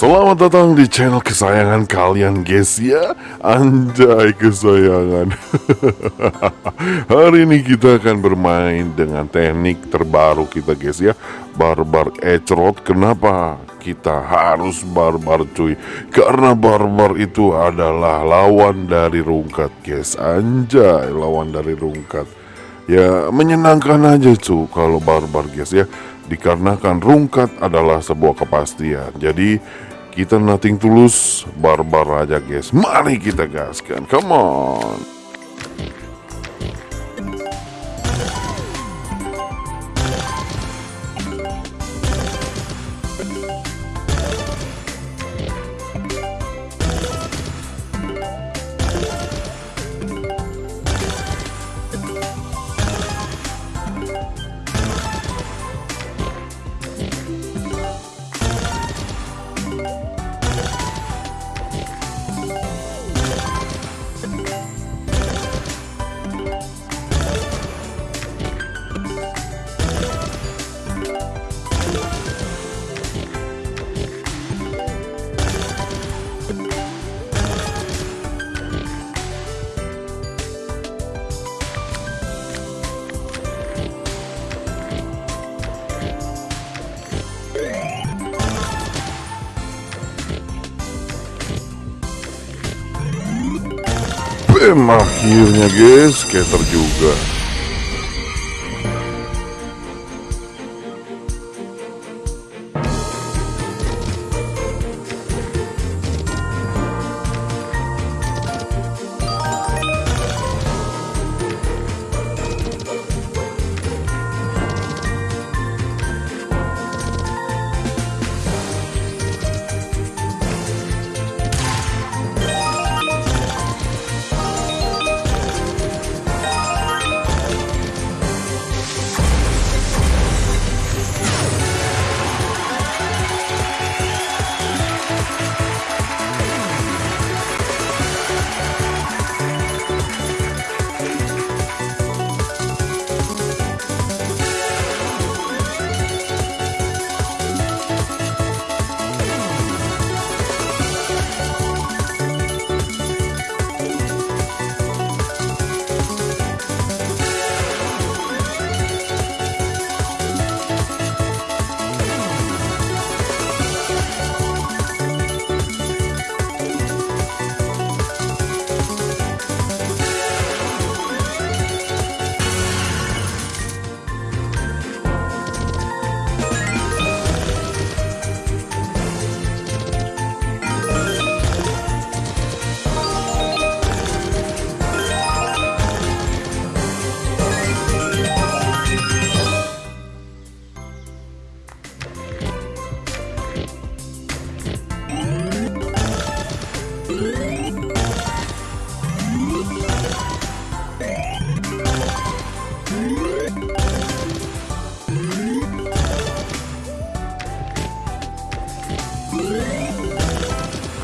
Selamat datang di channel kesayangan kalian guys ya. Anjay kesayangan. Hari ini kita akan bermain dengan teknik terbaru kita guys ya. Barbar Ecrot. Kenapa kita harus barbar cuy? Karena barbar itu adalah lawan dari rungkat guys. Anjay lawan dari rungkat. Ya menyenangkan aja cuy kalau barbar guys ya. Dikarenakan rungkat adalah sebuah kepastian. Jadi kita nothing tulus. Barbar aja guys. Mari kita gaskan. Come on Bam akhirnya guys Scatter juga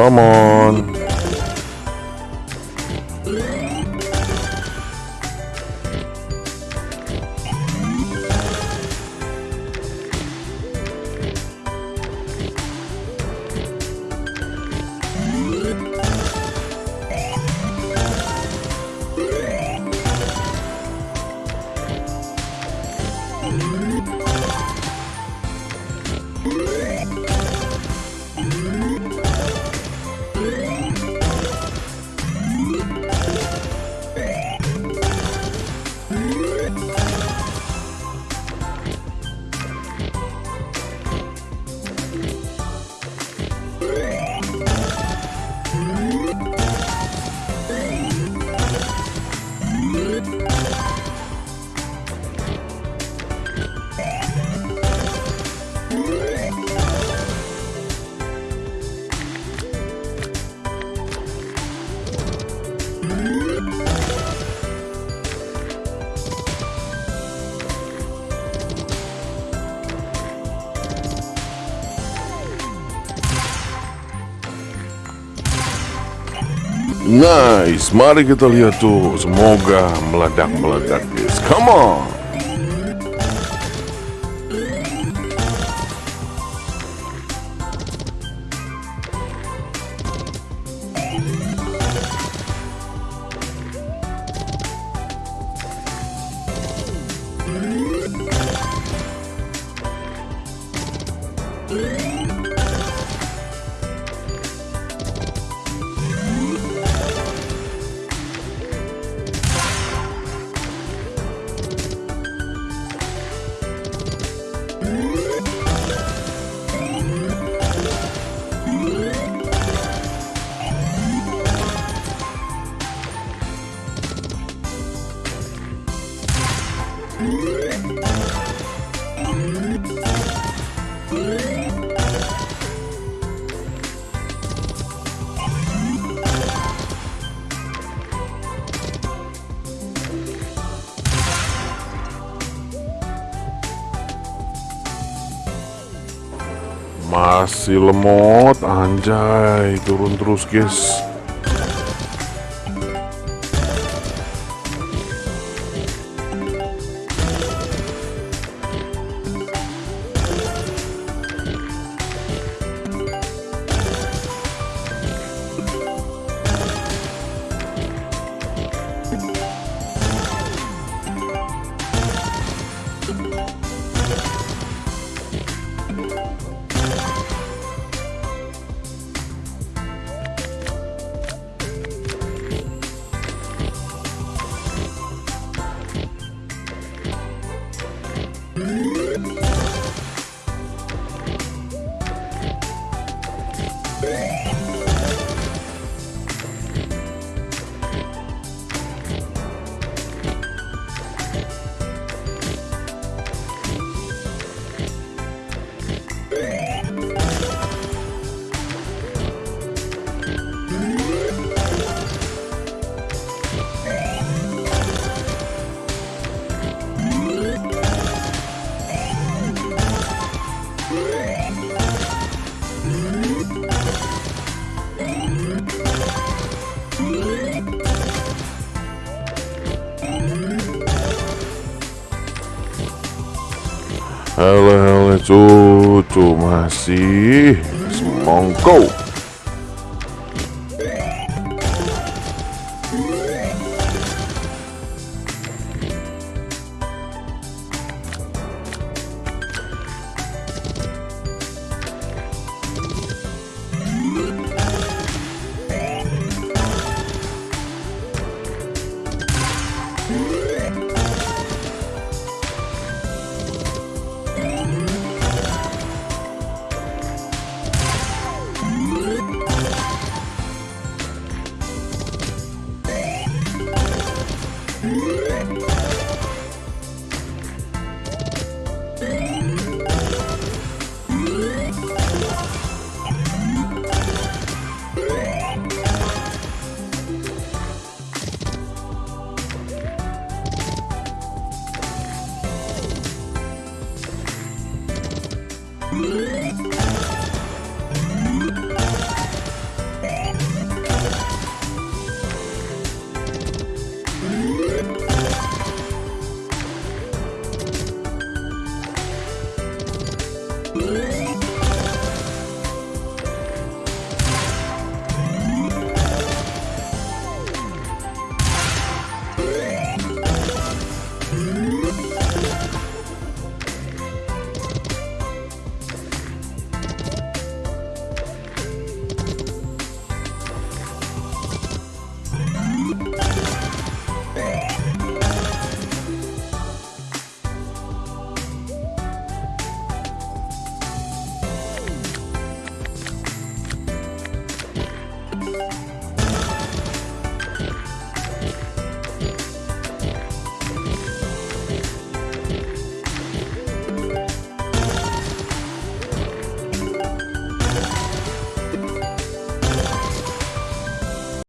Come on Nice, mari kita lihat tuh. Semoga meledak-meledak, guys. Come on. Masih lemot, anjay, turun terus guys. Halo halo cucu masih semongko